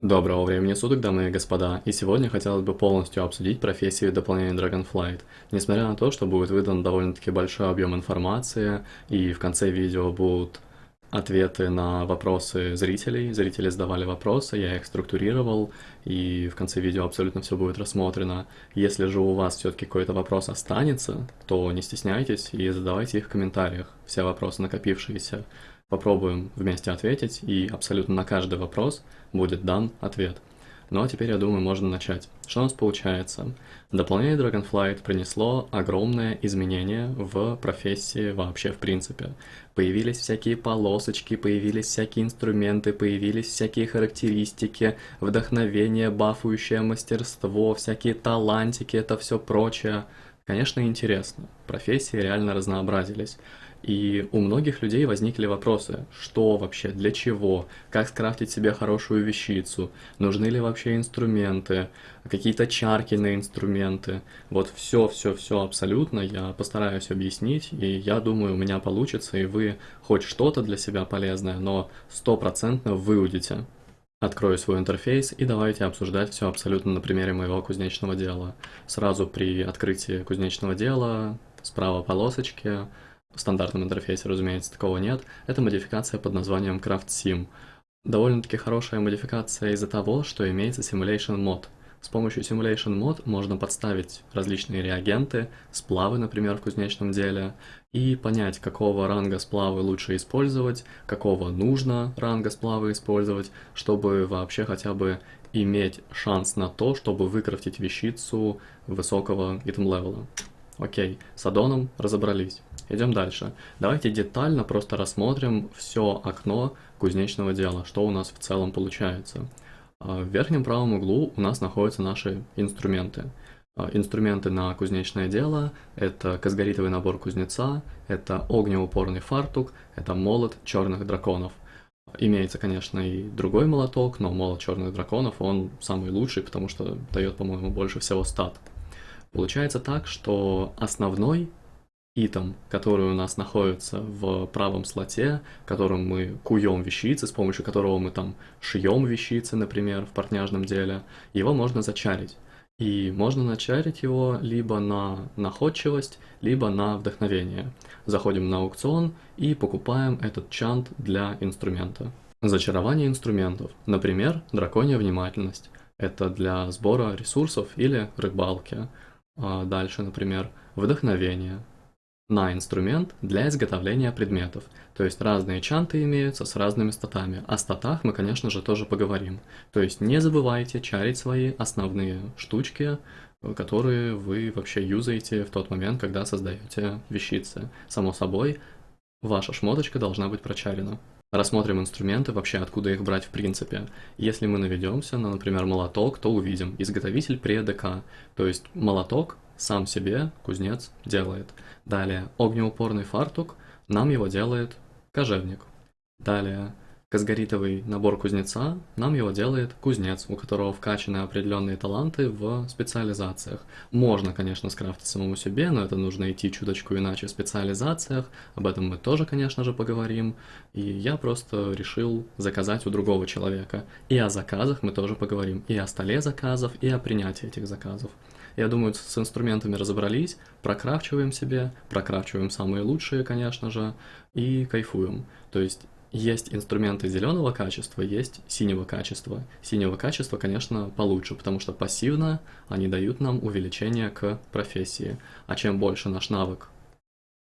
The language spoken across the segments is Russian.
Доброго времени суток, дамы и господа, и сегодня хотелось бы полностью обсудить профессию дополнения Dragonflight. Несмотря на то, что будет выдан довольно-таки большой объем информации, и в конце видео будут ответы на вопросы зрителей, зрители задавали вопросы, я их структурировал, и в конце видео абсолютно все будет рассмотрено. Если же у вас все-таки какой-то вопрос останется, то не стесняйтесь и задавайте их в комментариях, все вопросы накопившиеся. Попробуем вместе ответить, и абсолютно на каждый вопрос будет дан ответ. Ну а теперь, я думаю, можно начать. Что у нас получается? Дополнение Dragonflight принесло огромное изменение в профессии вообще в принципе. Появились всякие полосочки, появились всякие инструменты, появились всякие характеристики, вдохновение, бафующее мастерство, всякие талантики, это все прочее. Конечно, интересно. Профессии реально разнообразились. И у многих людей возникли вопросы, что вообще, для чего, как скрафтить себе хорошую вещицу, нужны ли вообще инструменты, какие-то чарки на инструменты. Вот все-все-все абсолютно я постараюсь объяснить, и я думаю, у меня получится, и вы хоть что-то для себя полезное, но стопроцентно выудите. Открою свой интерфейс и давайте обсуждать все абсолютно на примере моего кузнечного дела. Сразу при открытии кузнечного дела справа полосочки в стандартном интерфейсе, разумеется, такого нет. Это модификация под названием Craft Sim. Довольно-таки хорошая модификация из-за того, что имеется Simulation Mod. С помощью Simulation Mod можно подставить различные реагенты, сплавы, например, в кузнечном деле, и понять, какого ранга сплавы лучше использовать, какого нужно ранга сплавы использовать, чтобы вообще хотя бы иметь шанс на то, чтобы выкрафтить вещицу высокого итем левела. Окей, с аддоном разобрались. Идем дальше. Давайте детально просто рассмотрим все окно кузнечного дела, что у нас в целом получается. А, в верхнем правом углу у нас находятся наши инструменты. А, инструменты на кузнечное дело – это казгаритовый набор кузнеца, это огнеупорный фартук, это молот черных драконов. Имеется, конечно, и другой молоток, но молот черных драконов, он самый лучший, потому что дает, по-моему, больше всего стат. Получается так, что основной итем, который у нас находится в правом слоте, которым мы куем вещицы, с помощью которого мы там шьем вещицы, например, в портняжном деле, его можно зачарить. И можно начарить его либо на находчивость, либо на вдохновение. Заходим на аукцион и покупаем этот чант для инструмента. Зачарование инструментов. Например, драконья внимательность. Это для сбора ресурсов или рыбалки. А дальше, например, вдохновение на инструмент для изготовления предметов. То есть разные чанты имеются с разными статами. О статах мы, конечно же, тоже поговорим. То есть не забывайте чарить свои основные штучки, которые вы вообще юзаете в тот момент, когда создаете вещицы. Само собой, ваша шмоточка должна быть прочарена. Рассмотрим инструменты, вообще откуда их брать в принципе. Если мы наведемся на, например, молоток, то увидим изготовитель при ДК, то есть молоток сам себе кузнец делает. Далее, огнеупорный фартук, нам его делает кожевник. Далее, казгаритовый набор кузнеца, нам его делает кузнец, у которого вкачаны определенные таланты в специализациях. Можно, конечно, скрафтить самому себе, но это нужно идти чуточку иначе в специализациях, об этом мы тоже, конечно же, поговорим. И я просто решил заказать у другого человека. И о заказах мы тоже поговорим, и о столе заказов, и о принятии этих заказов. Я думаю, с инструментами разобрались, прокрафчиваем себе, прокрафчиваем самые лучшие, конечно же, и кайфуем. То есть есть инструменты зеленого качества, есть синего качества. Синего качества, конечно, получше, потому что пассивно они дают нам увеличение к профессии. А чем больше наш навык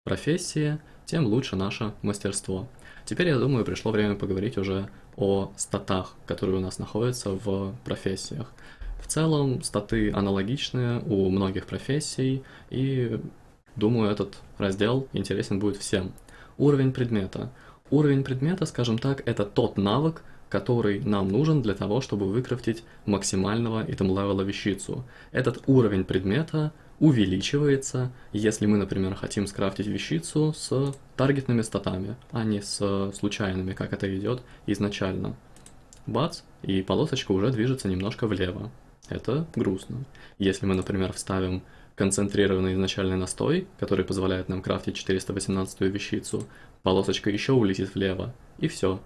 профессии, тем лучше наше мастерство. Теперь, я думаю, пришло время поговорить уже о статах, которые у нас находятся в профессиях. В целом, статы аналогичные у многих профессий, и думаю, этот раздел интересен будет всем. Уровень предмета. Уровень предмета, скажем так, это тот навык, который нам нужен для того, чтобы выкрафтить максимального итем левела вещицу. Этот уровень предмета увеличивается, если мы, например, хотим скрафтить вещицу с таргетными статами, а не с случайными, как это идет изначально. Бац, и полосочка уже движется немножко влево. Это грустно. Если мы, например, вставим концентрированный изначальный настой, который позволяет нам крафтить 418 вещицу, полосочка еще улетит влево, и все.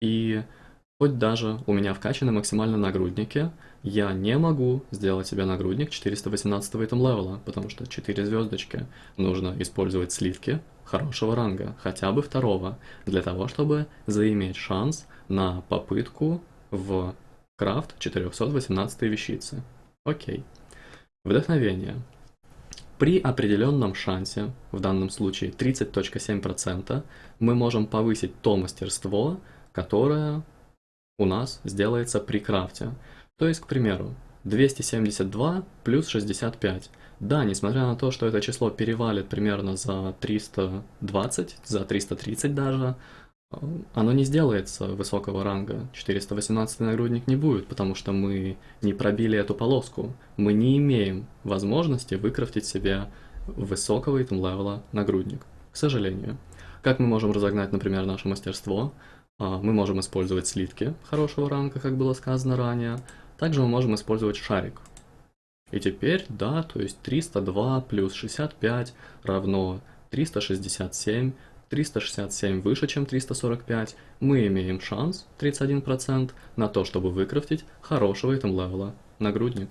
И Хоть даже у меня вкачаны максимально нагрудники, я не могу сделать себе нагрудник 418 итем левела, потому что 4 звездочки. Нужно использовать слитки хорошего ранга, хотя бы второго, для того, чтобы заиметь шанс на попытку в крафт 418 вещицы. Окей. Вдохновение. При определенном шансе, в данном случае 30.7%, мы можем повысить то мастерство, которое у нас сделается при крафте. То есть, к примеру, 272 плюс 65. Да, несмотря на то, что это число перевалит примерно за 320, за 330 даже, оно не сделается высокого ранга. 418 нагрудник не будет, потому что мы не пробили эту полоску. Мы не имеем возможности выкрафтить себе высокого item level а нагрудник, к сожалению. Как мы можем разогнать, например, наше мастерство? А, мы можем использовать слитки хорошего ранга, как было сказано ранее. Также мы можем использовать шарик. И теперь, да, то есть 302 плюс 65 равно 367. 367 выше, чем 345. Мы имеем шанс, 31%, на то, чтобы выкрафтить хорошего item level а нагрудник.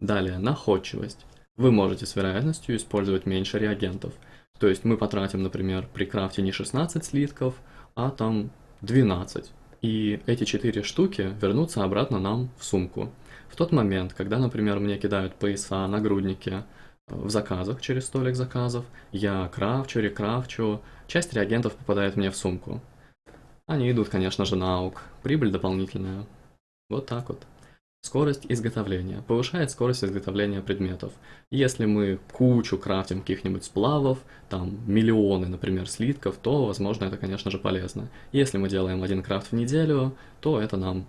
Далее, находчивость. Вы можете с вероятностью использовать меньше реагентов. То есть мы потратим, например, при крафте не 16 слитков, а там 12. И эти 4 штуки вернутся обратно нам в сумку. В тот момент, когда, например, мне кидают пояса, нагрудники в заказах, через столик заказов, я крафчу, рекрафчу, часть реагентов попадает мне в сумку. Они идут, конечно же, на аук. Прибыль дополнительная. Вот так вот. Скорость изготовления. Повышает скорость изготовления предметов. Если мы кучу крафтим каких-нибудь сплавов, там миллионы, например, слитков, то, возможно, это, конечно же, полезно. Если мы делаем один крафт в неделю, то это нам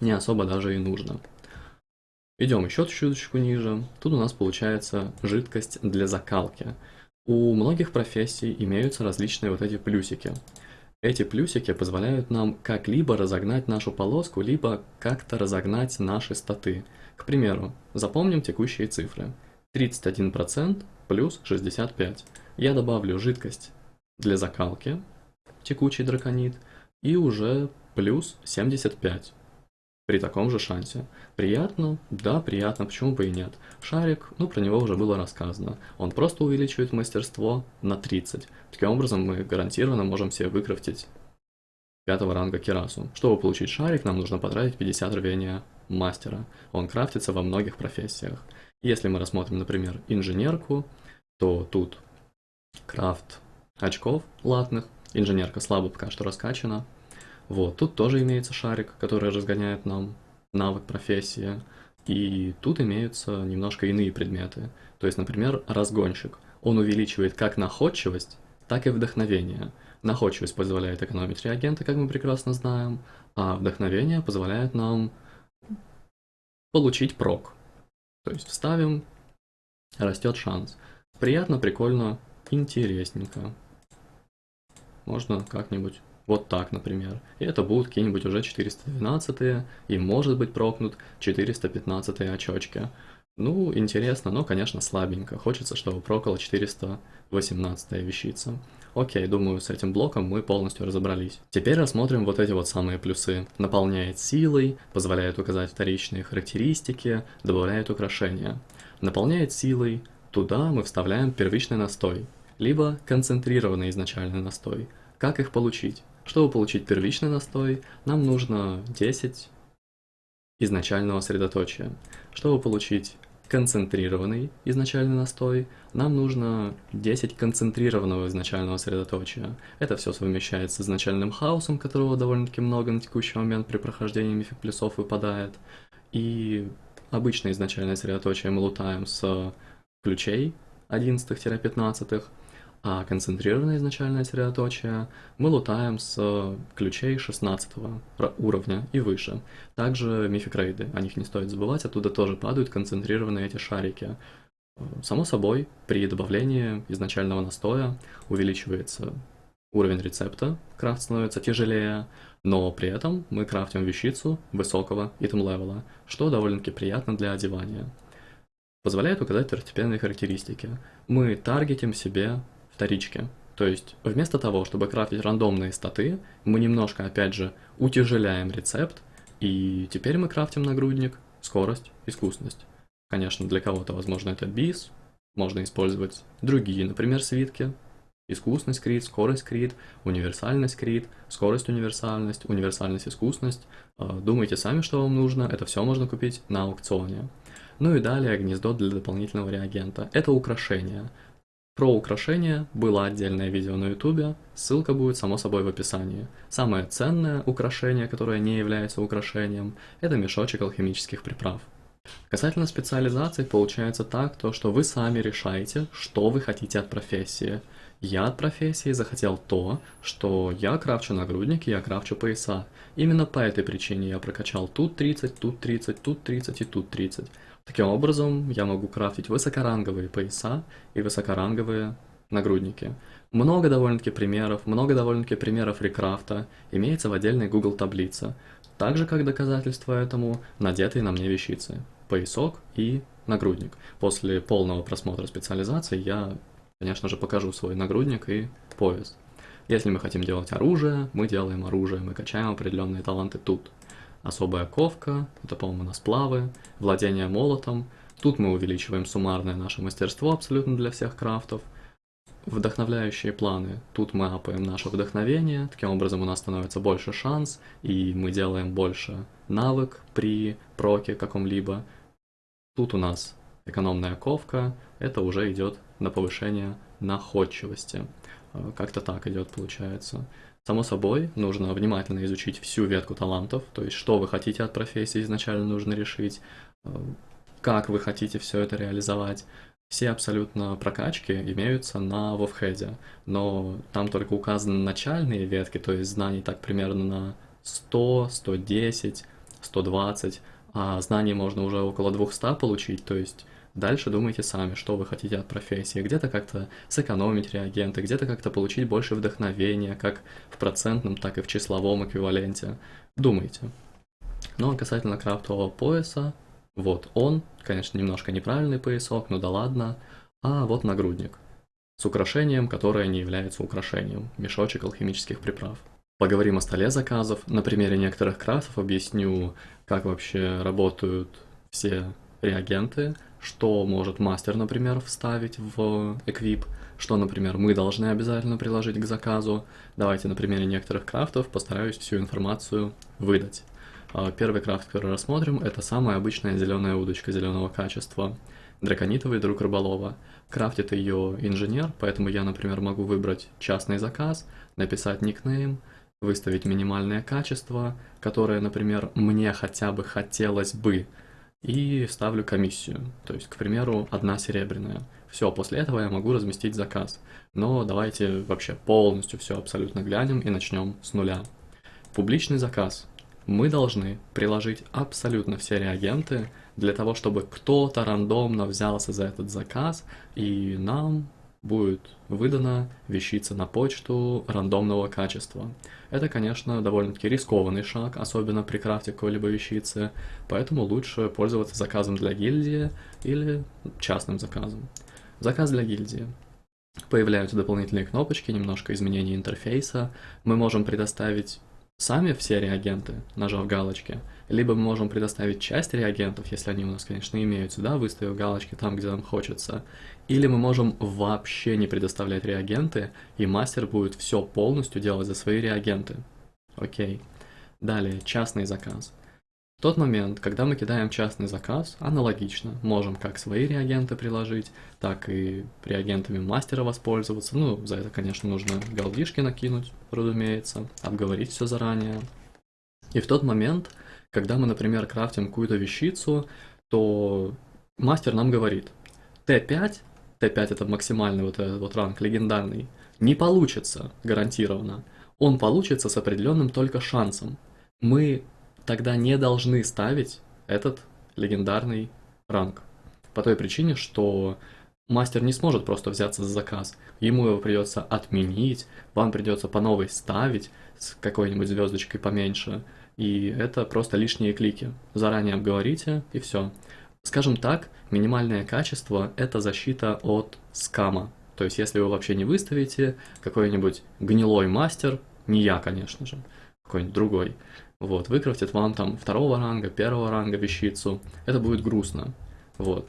не особо даже и нужно. Идем еще чуточку ниже. Тут у нас получается жидкость для закалки. У многих профессий имеются различные вот эти плюсики. Эти плюсики позволяют нам как-либо разогнать нашу полоску, либо как-то разогнать наши статы. К примеру, запомним текущие цифры. 31% плюс 65. Я добавлю жидкость для закалки, текучий драконит, и уже плюс 75 при таком же шансе. Приятно? Да, приятно, почему бы и нет. Шарик, ну про него уже было рассказано. Он просто увеличивает мастерство на 30. Таким образом мы гарантированно можем себе выкрафтить пятого ранга Кирасу. Чтобы получить шарик, нам нужно потратить 50 рвения мастера. Он крафтится во многих профессиях. Если мы рассмотрим, например, инженерку, то тут крафт очков латных. Инженерка слабо пока что раскачана. Вот, тут тоже имеется шарик, который разгоняет нам навык профессии. И тут имеются немножко иные предметы. То есть, например, разгонщик. Он увеличивает как находчивость, так и вдохновение. Находчивость позволяет экономить реагенты, как мы прекрасно знаем, а вдохновение позволяет нам получить прок. То есть вставим, растет шанс. Приятно, прикольно, интересненько. Можно как-нибудь вот так, например. И это будут какие-нибудь уже 412 и может быть прокнут 415 очочки. Ну, интересно, но, конечно, слабенько. Хочется, чтобы прокала 418 вещица. Окей, думаю, с этим блоком мы полностью разобрались. Теперь рассмотрим вот эти вот самые плюсы. Наполняет силой, позволяет указать вторичные характеристики, добавляет украшения. Наполняет силой, туда мы вставляем первичный настой, либо концентрированный изначальный настой. Как их получить? Чтобы получить первичный настой, нам нужно 10 изначального средоточия. Чтобы получить концентрированный изначальный настой, нам нужно 10 концентрированного изначального средоточия. Это все совмещается с изначальным хаосом, которого довольно-таки много на текущий момент при прохождении мифик плюсов выпадает. И обычное изначальное средоточие мы лутаем с ключей 11-15, а концентрированное изначальное средоточие мы лутаем с ключей 16 уровня и выше. Также мификрейды, о них не стоит забывать, оттуда тоже падают концентрированные эти шарики. Само собой, при добавлении изначального настоя увеличивается уровень рецепта, крафт становится тяжелее, но при этом мы крафтим вещицу высокого итем левела, что довольно-таки приятно для одевания. Позволяет указать второстепенные характеристики. Мы таргетим себе вторички. То есть вместо того, чтобы крафтить рандомные статы, мы немножко, опять же, утяжеляем рецепт, и теперь мы крафтим нагрудник, скорость, искусность. Конечно, для кого-то, возможно, это бис, можно использовать другие, например, свитки, искусность крит, скорость крит, универсальность крит, скорость универсальность, универсальность искусность. А, думайте сами, что вам нужно, это все можно купить на аукционе. Ну и далее гнездо для дополнительного реагента. Это украшение. Про украшения было отдельное видео на ютубе, ссылка будет само собой в описании. Самое ценное украшение, которое не является украшением, это мешочек алхимических приправ. Касательно специализации получается так, то что вы сами решаете, что вы хотите от профессии. Я от профессии захотел то, что я крафчу нагрудники, я крафчу пояса. Именно по этой причине я прокачал тут 30, тут 30, тут 30 и тут 30. Таким образом, я могу крафтить высокоранговые пояса и высокоранговые нагрудники. Много довольно-таки примеров, много довольно-таки примеров рекрафта имеется в отдельной Google таблице, так же как доказательство этому надетые на мне вещицы, поясок и нагрудник. После полного просмотра специализации я конечно же, покажу свой нагрудник и пояс. Если мы хотим делать оружие, мы делаем оружие, мы качаем определенные таланты тут. Особая ковка, это, по-моему, на сплавы, владение молотом. Тут мы увеличиваем суммарное наше мастерство абсолютно для всех крафтов. Вдохновляющие планы. Тут мы апаем наше вдохновение, таким образом у нас становится больше шанс, и мы делаем больше навык при проке каком-либо. Тут у нас экономная ковка, это уже идет на повышение находчивости. Э, как-то так идет, получается. Само собой, нужно внимательно изучить всю ветку талантов, то есть что вы хотите от профессии изначально нужно решить, э, как вы хотите все это реализовать. Все абсолютно прокачки имеются на Вовхеде, но там только указаны начальные ветки, то есть знаний так примерно на 100, 110, 120, а знаний можно уже около 200 получить, то есть Дальше думайте сами, что вы хотите от профессии. Где-то как-то сэкономить реагенты, где-то как-то получить больше вдохновения, как в процентном, так и в числовом эквиваленте. Думайте. Ну а касательно крафтового пояса, вот он, конечно, немножко неправильный поясок, но да ладно. А вот нагрудник с украшением, которое не является украшением, мешочек алхимических приправ. Поговорим о столе заказов. На примере некоторых крафтов объясню, как вообще работают все реагенты, что может мастер, например, вставить в эквип, что, например, мы должны обязательно приложить к заказу. Давайте на примере некоторых крафтов постараюсь всю информацию выдать. А, первый крафт, который рассмотрим, это самая обычная зеленая удочка зеленого качества. Драконитовый друг рыболова. Крафтит ее инженер, поэтому я, например, могу выбрать частный заказ, написать никнейм, выставить минимальное качество, которое, например, мне хотя бы хотелось бы и ставлю комиссию. То есть, к примеру, одна серебряная. Все, после этого я могу разместить заказ. Но давайте вообще полностью все абсолютно глянем и начнем с нуля. Публичный заказ. Мы должны приложить абсолютно все реагенты для того, чтобы кто-то рандомно взялся за этот заказ, и нам будет выдана вещица на почту рандомного качества. Это, конечно, довольно-таки рискованный шаг, особенно при крафте какой-либо вещицы, поэтому лучше пользоваться заказом для гильдии или частным заказом. Заказ для гильдии. Появляются дополнительные кнопочки, немножко изменения интерфейса. Мы можем предоставить сами все реагенты, нажав галочки, либо мы можем предоставить часть реагентов, если они у нас, конечно, имеются, да, выставив галочки там, где нам хочется, или мы можем вообще не предоставлять реагенты, и мастер будет все полностью делать за свои реагенты. Окей. Далее, частный заказ. В тот момент, когда мы кидаем частный заказ, аналогично, можем как свои реагенты приложить, так и реагентами мастера воспользоваться. Ну, за это, конечно, нужно галдишки накинуть, разумеется, обговорить все заранее. И в тот момент, когда мы, например, крафтим какую-то вещицу, то мастер нам говорит, Т5, Т5 это максимальный вот этот вот ранг, легендарный, не получится гарантированно. Он получится с определенным только шансом. Мы тогда не должны ставить этот легендарный ранг. По той причине, что мастер не сможет просто взяться за заказ. Ему его придется отменить, вам придется по новой ставить с какой-нибудь звездочкой поменьше. И это просто лишние клики. Заранее обговорите и все. Скажем так, минимальное качество – это защита от скама. То есть, если вы вообще не выставите какой-нибудь гнилой мастер, не я, конечно же, какой-нибудь другой, вот, выкрафтит вам там второго ранга, первого ранга вещицу, это будет грустно, вот.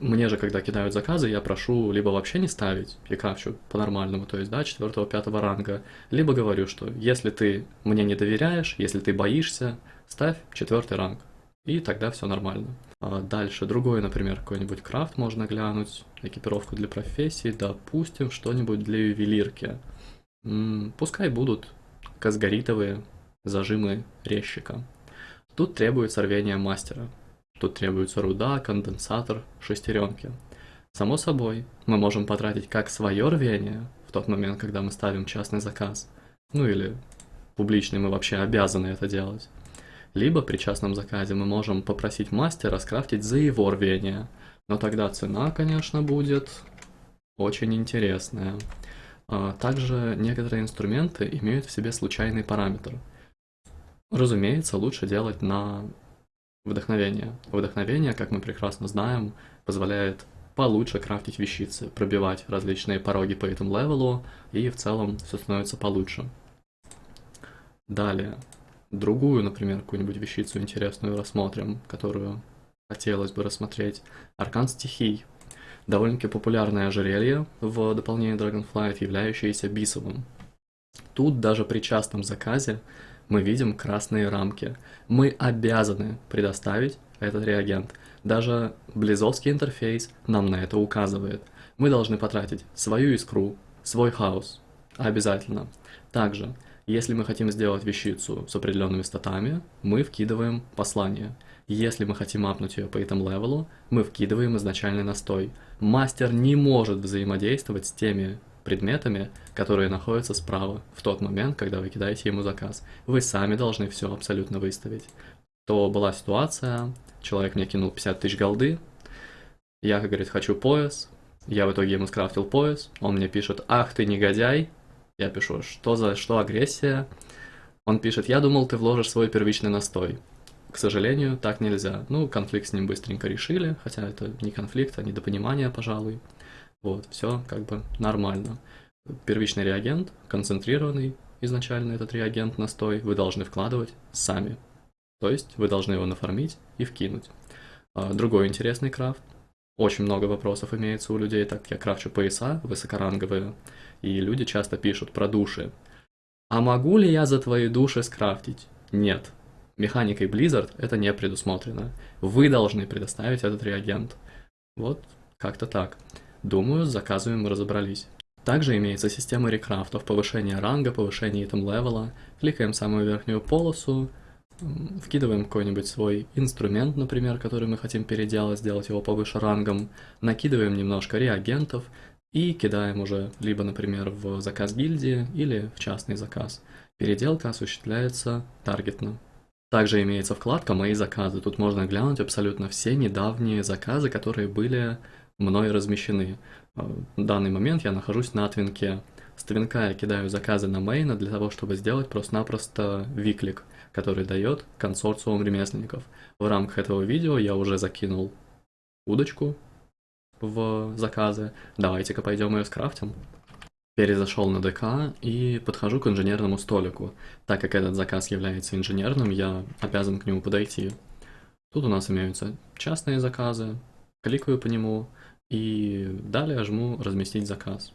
Мне же, когда кидают заказы, я прошу либо вообще не ставить, и крафчу по-нормальному, то есть, да, четвертого, пятого ранга, либо говорю, что если ты мне не доверяешь, если ты боишься, ставь четвертый ранг, и тогда все нормально. А дальше другой, например, какой-нибудь крафт можно глянуть, экипировку для профессии, допустим, что-нибудь для ювелирки. М -м, пускай будут казгаритовые зажимы резчика. Тут требуется рвение мастера. Тут требуется руда, конденсатор, шестеренки. Само собой, мы можем потратить как свое рвение в тот момент, когда мы ставим частный заказ, ну или публичный, мы вообще обязаны это делать. Либо при частном заказе мы можем попросить мастера скрафтить за его рвение, но тогда цена, конечно, будет очень интересная. А, также некоторые инструменты имеют в себе случайный параметр. Разумеется, лучше делать на вдохновение. Вдохновение, как мы прекрасно знаем, позволяет получше крафтить вещицы, пробивать различные пороги по этому левелу, и в целом все становится получше. Далее, другую, например, какую-нибудь вещицу интересную рассмотрим, которую хотелось бы рассмотреть. Аркан стихий. Довольно-таки популярное ожерелье в дополнении Dragonflight, являющееся бисовым. Тут даже при частном заказе мы видим красные рамки. Мы обязаны предоставить этот реагент. Даже близовский интерфейс нам на это указывает. Мы должны потратить свою искру, свой хаос. Обязательно. Также если мы хотим сделать вещицу с определенными статами, мы вкидываем послание. Если мы хотим апнуть ее по этому левелу, мы вкидываем изначальный настой. Мастер не может взаимодействовать с теми предметами, которые находятся справа в тот момент, когда вы кидаете ему заказ. Вы сами должны все абсолютно выставить. То была ситуация, человек мне кинул 50 тысяч голды, я, как говорит, хочу пояс, я в итоге ему скрафтил пояс, он мне пишет, ах ты негодяй, я пишу, что за что агрессия? Он пишет, я думал, ты вложишь свой первичный настой. К сожалению, так нельзя. Ну, конфликт с ним быстренько решили, хотя это не конфликт, а недопонимание, пожалуй. Вот, все как бы нормально. Первичный реагент, концентрированный изначально этот реагент настой, вы должны вкладывать сами. То есть вы должны его нафармить и вкинуть. А, другой интересный крафт. Очень много вопросов имеется у людей, так как я крафчу пояса высокоранговые и люди часто пишут про души. А могу ли я за твои души скрафтить? Нет. Механикой Blizzard это не предусмотрено. Вы должны предоставить этот реагент. Вот, как-то так. Думаю, с заказами мы разобрались. Также имеется система рекрафтов, повышение ранга, повышение итем левела. Кликаем самую верхнюю полосу, вкидываем какой-нибудь свой инструмент, например, который мы хотим переделать, сделать его повыше рангом, накидываем немножко реагентов, и кидаем уже либо, например, в заказ гильдии или в частный заказ. Переделка осуществляется таргетно. Также имеется вкладка «Мои заказы». Тут можно глянуть абсолютно все недавние заказы, которые были мной размещены. Э, в данный момент я нахожусь на твинке. С твинка я кидаю заказы на мейна для того, чтобы сделать просто-напросто виклик, который дает консорциум ремесленников. В рамках этого видео я уже закинул удочку в заказы. Давайте-ка пойдем ее скрафтим. Перезашел на ДК и подхожу к инженерному столику. Так как этот заказ является инженерным, я обязан к нему подойти. Тут у нас имеются частные заказы, кликаю по нему и далее жму «Разместить заказ».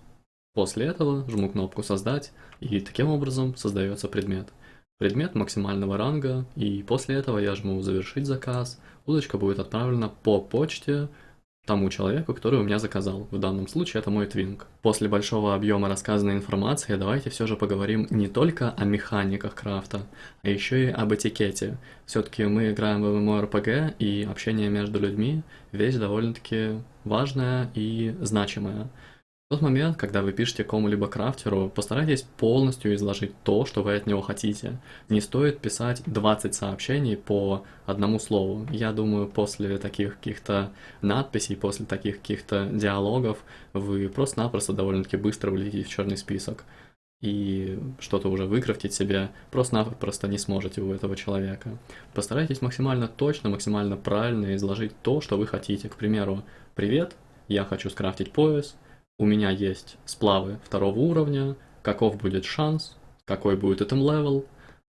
После этого жму кнопку «Создать» и таким образом создается предмет. Предмет максимального ранга, и после этого я жму «Завершить заказ», удочка будет отправлена по почте тому человеку, который у меня заказал. В данном случае это мой твинг. После большого объема рассказанной информации давайте все же поговорим не только о механиках крафта, а еще и об этикете. Все-таки мы играем в MMORPG, и общение между людьми вещь довольно-таки важная и значимая. В тот момент, когда вы пишете кому-либо крафтеру, постарайтесь полностью изложить то, что вы от него хотите. Не стоит писать 20 сообщений по одному слову. Я думаю, после таких каких-то надписей, после таких каких-то диалогов, вы просто-напросто довольно-таки быстро влетите в черный список. И что-то уже выкрафтить себе просто-напросто не сможете у этого человека. Постарайтесь максимально точно, максимально правильно изложить то, что вы хотите. К примеру, «Привет, я хочу скрафтить пояс», у меня есть сплавы второго уровня, каков будет шанс, какой будет item level,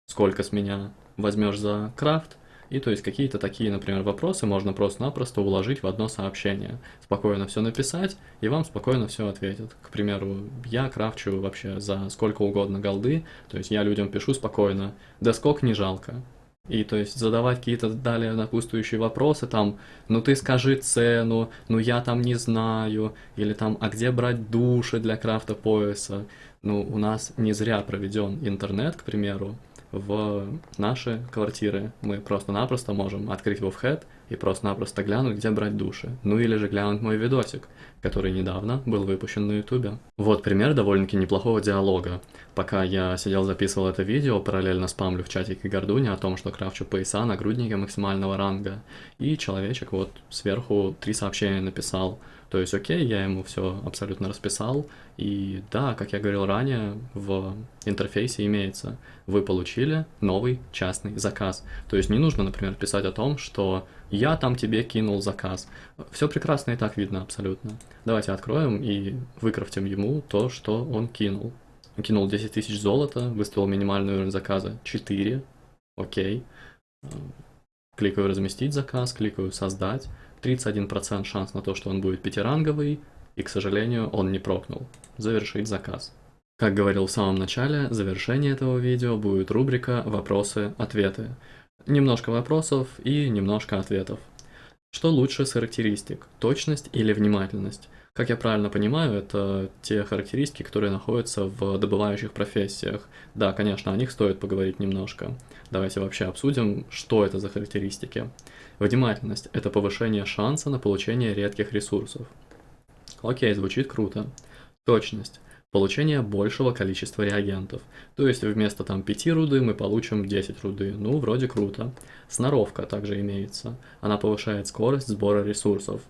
сколько с меня возьмешь за крафт, и то есть какие-то такие, например, вопросы можно просто-напросто уложить в одно сообщение. Спокойно все написать, и вам спокойно все ответят. К примеру, я крафчу вообще за сколько угодно голды, то есть я людям пишу спокойно, да сколько не жалко. И то есть задавать какие-то далее напутствующие вопросы, там, ну ты скажи цену, ну я там не знаю, или там, а где брать души для крафта пояса. Ну, у нас не зря проведен интернет, к примеру, в наши квартиры. Мы просто-напросто можем открыть WoWhead и просто-напросто глянуть, где брать души. Ну или же глянуть мой видосик, который недавно был выпущен на ютубе. Вот пример довольно-таки неплохого диалога. Пока я сидел записывал это видео, параллельно спамлю в чатике Гордуни о том, что крафчу пояса на груднике максимального ранга. И человечек вот сверху три сообщения написал – то есть, окей, я ему все абсолютно расписал, и да, как я говорил ранее, в интерфейсе имеется, вы получили новый частный заказ. То есть не нужно, например, писать о том, что я там тебе кинул заказ. Все прекрасно и так видно абсолютно. Давайте откроем и выкрафтим ему то, что он кинул. Кинул 10 тысяч золота, выставил минимальный уровень заказа 4, окей. Кликаю разместить заказ, кликаю создать. 31% шанс на то, что он будет пятиранговый, и, к сожалению, он не прокнул. Завершить заказ. Как говорил в самом начале, завершение этого видео будет рубрика «Вопросы-ответы». Немножко вопросов и немножко ответов. Что лучше с характеристик, точность или внимательность? Как я правильно понимаю, это те характеристики, которые находятся в добывающих профессиях. Да, конечно, о них стоит поговорить немножко. Давайте вообще обсудим, что это за характеристики. Внимательность – это повышение шанса на получение редких ресурсов. Окей, звучит круто. Точность – получение большего количества реагентов. То есть вместо там 5 руды мы получим 10 руды. Ну, вроде круто. Сноровка также имеется. Она повышает скорость сбора ресурсов.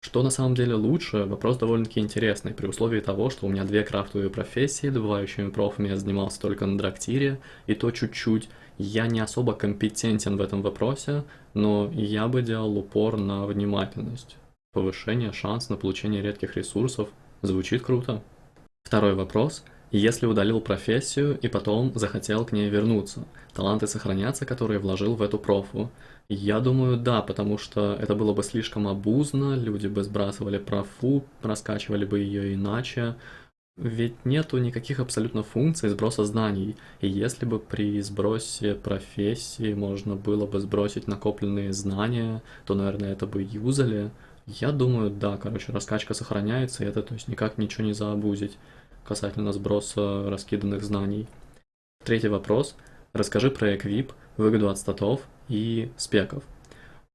Что на самом деле лучше, вопрос довольно-таки интересный, при условии того, что у меня две крафтовые профессии, добывающими профами я занимался только на драктире, и то чуть-чуть. Я не особо компетентен в этом вопросе, но я бы делал упор на внимательность. Повышение шанс на получение редких ресурсов звучит круто. Второй вопрос. Если удалил профессию и потом захотел к ней вернуться, таланты сохранятся, которые вложил в эту профу? Я думаю, да, потому что это было бы слишком обузно, люди бы сбрасывали профу, раскачивали бы ее иначе. Ведь нету никаких абсолютно функций сброса знаний. И если бы при сбросе профессии можно было бы сбросить накопленные знания, то, наверное, это бы юзали. Я думаю, да, короче, раскачка сохраняется, и это то есть никак ничего не заобузить касательно сброса раскиданных знаний. Третий вопрос. Расскажи про эквип, выгоду от статов и спеков.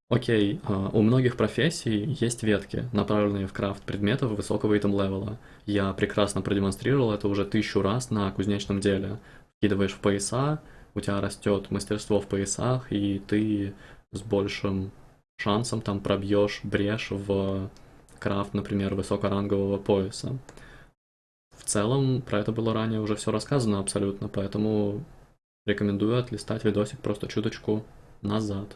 Окей, а, у многих профессий есть ветки, направленные в крафт предметов высокого итем левела. Я прекрасно продемонстрировал это уже тысячу раз на кузнечном деле. Вкидываешь в пояса, у тебя растет мастерство в поясах, и ты с большим шансом там пробьешь брешь в крафт, например, высокорангового пояса. В целом, про это было ранее уже все рассказано абсолютно, поэтому рекомендую отлистать видосик просто чуточку назад.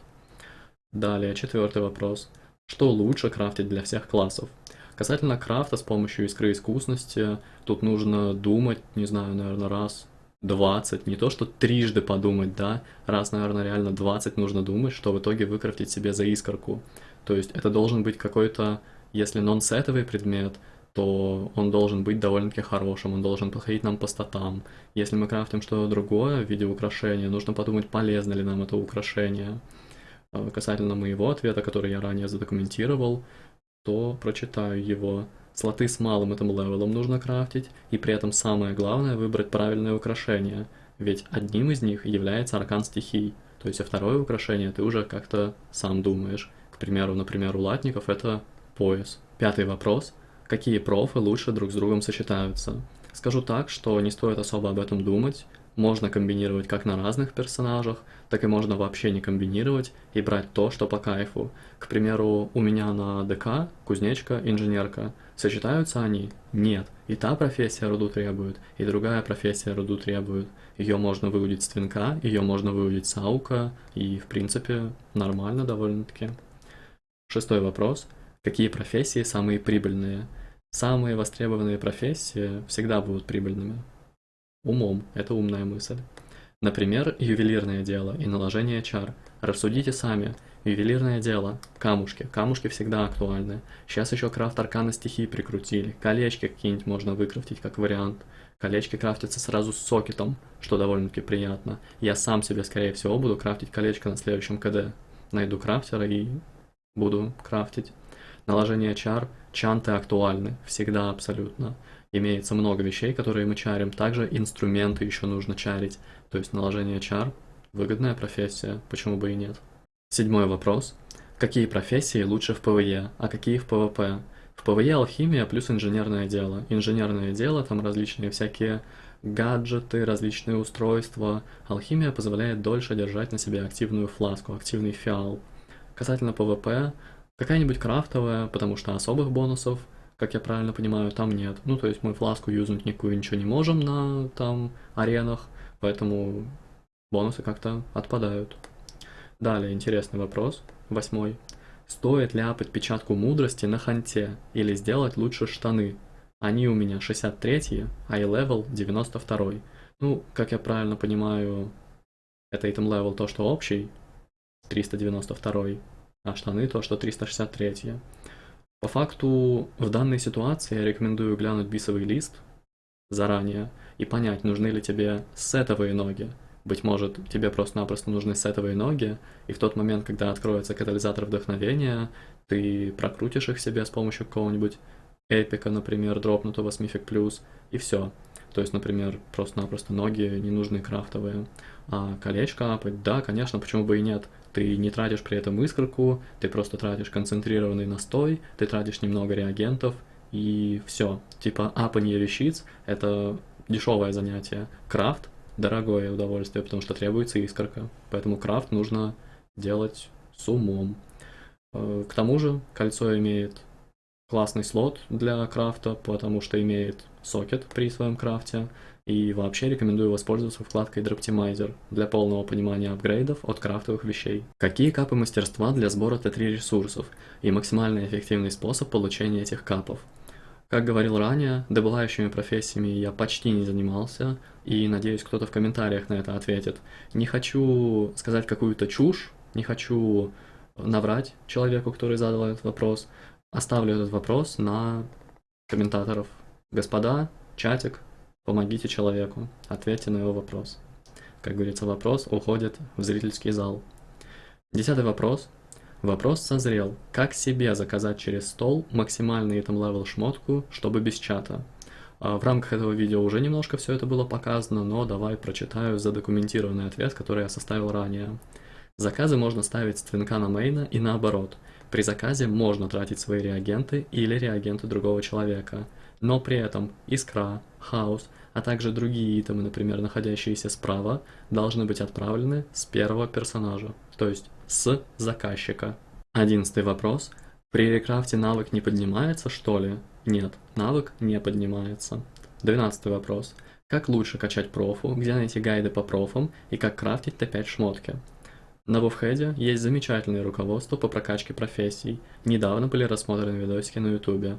Далее, четвертый вопрос. Что лучше крафтить для всех классов? Касательно крафта с помощью искры искусности, тут нужно думать, не знаю, наверное, раз 20, не то что трижды подумать, да, раз, наверное, реально 20 нужно думать, что в итоге выкрафтить себе за искорку. То есть это должен быть какой-то, если нон-сетовый предмет, то он должен быть довольно-таки хорошим, он должен подходить нам по статам. Если мы крафтим что-то другое в виде украшения, нужно подумать, полезно ли нам это украшение. А, касательно моего ответа, который я ранее задокументировал, то прочитаю его. Слоты с малым этим левелом нужно крафтить, и при этом самое главное выбрать правильное украшение, ведь одним из них является аркан стихий, то есть а второе украшение ты уже как-то сам думаешь. К примеру, например, у латников это пояс. Пятый вопрос – какие профы лучше друг с другом сочетаются. Скажу так, что не стоит особо об этом думать, можно комбинировать как на разных персонажах, так и можно вообще не комбинировать и брать то, что по кайфу. К примеру, у меня на ДК кузнечка, инженерка. Сочетаются они? Нет. И та профессия руду требует, и другая профессия руду требует. Ее можно выудить с твинка, ее можно выудить с аука, и в принципе нормально довольно-таки. Шестой вопрос. Какие профессии самые прибыльные? Самые востребованные профессии всегда будут прибыльными. Умом, это умная мысль. Например, ювелирное дело и наложение чар. Рассудите сами. Ювелирное дело. Камушки. Камушки всегда актуальны. Сейчас еще крафт аркана стихии прикрутили. Колечки какие-нибудь можно выкрафтить как вариант. Колечки крафтятся сразу с сокетом, что довольно-таки приятно. Я сам себе, скорее всего, буду крафтить колечко на следующем КД. Найду крафтера и буду крафтить. Наложение чар. Чанты актуальны. Всегда абсолютно. Имеется много вещей, которые мы чарим. Также инструменты еще нужно чарить. То есть наложение чар – выгодная профессия, почему бы и нет. Седьмой вопрос. Какие профессии лучше в ПВЕ, а какие в ПВП? В ПВЕ алхимия плюс инженерное дело. Инженерное дело, там различные всякие гаджеты, различные устройства. Алхимия позволяет дольше держать на себе активную фласку, активный фиал. Касательно ПВП, какая-нибудь крафтовая, потому что особых бонусов, как я правильно понимаю, там нет. Ну, то есть мы фласку юзнуть никакую ничего не можем на там аренах, поэтому бонусы как-то отпадают. Далее интересный вопрос, восьмой. Стоит ли апать печатку мудрости на ханте или сделать лучше штаны? Они у меня 63, а level 92. Ну, как я правильно понимаю, это item level то, что общий, 392, а штаны то, что 363. По факту, в данной ситуации я рекомендую глянуть бисовый лист заранее и понять, нужны ли тебе сетовые ноги. Быть может, тебе просто-напросто нужны сетовые ноги, и в тот момент, когда откроется катализатор вдохновения, ты прокрутишь их себе с помощью какого-нибудь эпика, например, дропнутого с Mythic Plus, и все. То есть, например, просто-напросто ноги не нужны крафтовые. А колечко апать, да, конечно, почему бы и нет. Ты не тратишь при этом искорку, ты просто тратишь концентрированный настой, ты тратишь немного реагентов, и все. Типа апанье вещиц — это дешевое занятие. Крафт — дорогое удовольствие, потому что требуется искорка. Поэтому крафт нужно делать с умом. Э, к тому же кольцо имеет классный слот для крафта, потому что имеет сокет при своем крафте. И вообще рекомендую воспользоваться вкладкой Droptimizer для полного понимания апгрейдов от крафтовых вещей. Какие капы мастерства для сбора Т3 ресурсов и максимально эффективный способ получения этих капов. Как говорил ранее, добывающими профессиями я почти не занимался, и надеюсь, кто-то в комментариях на это ответит. Не хочу сказать какую-то чушь, не хочу наврать человеку, который задал этот вопрос. Оставлю этот вопрос на комментаторов. Господа, чатик, помогите человеку, ответьте на его вопрос. Как говорится, вопрос уходит в зрительский зал. Десятый вопрос. Вопрос созрел. Как себе заказать через стол максимальный item level шмотку, чтобы без чата? А, в рамках этого видео уже немножко все это было показано, но давай прочитаю задокументированный ответ, который я составил ранее. Заказы можно ставить с твинка на мейна и наоборот. При заказе можно тратить свои реагенты или реагенты другого человека, но при этом искра, хаос, а также другие итемы, например, находящиеся справа, должны быть отправлены с первого персонажа, то есть с заказчика. Одиннадцатый вопрос. При рекрафте навык не поднимается, что ли? Нет, навык не поднимается. Двенадцатый вопрос. Как лучше качать профу, где найти гайды по профам и как крафтить Т5 шмотки? На Вовхеде есть замечательное руководство по прокачке профессий. Недавно были рассмотрены видосики на ютубе.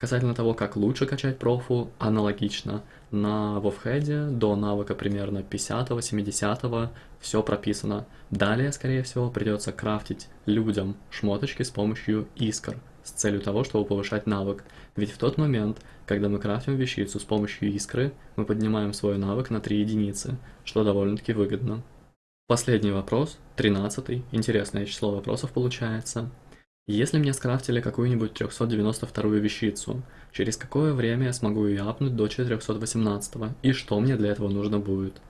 Касательно того, как лучше качать профу, аналогично. На Вовхеде до навыка примерно 50-70 все прописано. Далее, скорее всего, придется крафтить людям шмоточки с помощью искр, с целью того, чтобы повышать навык. Ведь в тот момент, когда мы крафтим вещицу с помощью искры, мы поднимаем свой навык на 3 единицы, что довольно-таки выгодно. Последний вопрос, 13 интересное число вопросов получается. Если мне скрафтили какую-нибудь 392 вещицу, через какое время я смогу ее апнуть до 418 и что мне для этого нужно будет?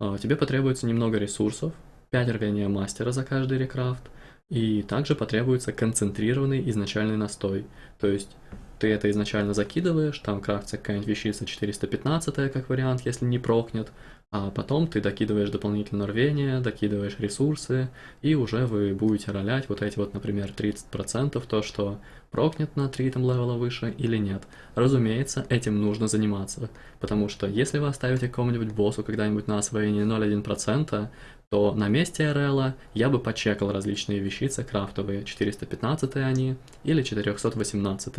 А, тебе потребуется немного ресурсов, 5 рвения мастера за каждый рекрафт, и также потребуется концентрированный изначальный настой, то есть ты это изначально закидываешь, там крафтится какая-нибудь вещица 415 как вариант, если не прокнет, а потом ты докидываешь дополнительное рвение, докидываешь ресурсы, и уже вы будете ролять вот эти вот, например, 30%, то, что прокнет на 3 item level а выше или нет. Разумеется, этим нужно заниматься, потому что если вы оставите какому-нибудь боссу когда-нибудь на освоение 0,1%, то на месте RL я бы почекал различные вещицы крафтовые, 415 они или 418.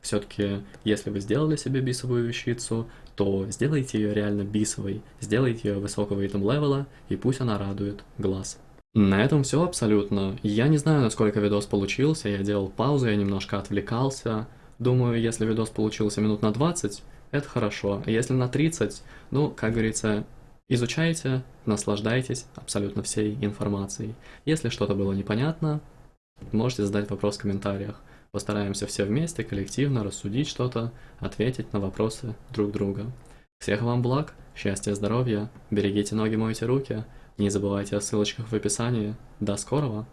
Все-таки, если вы сделали себе бисовую вещицу, то сделайте ее реально бисовой, сделайте ее высокого item level а, и пусть она радует глаз. На этом все абсолютно. Я не знаю, насколько видос получился, я делал паузу, я немножко отвлекался. Думаю, если видос получился минут на 20, это хорошо. Если на 30, ну, как говорится, изучайте, наслаждайтесь абсолютно всей информацией. Если что-то было непонятно, можете задать вопрос в комментариях. Постараемся все вместе, коллективно рассудить что-то, ответить на вопросы друг друга. Всех вам благ, счастья, здоровья, берегите ноги, мойте руки, не забывайте о ссылочках в описании. До скорого!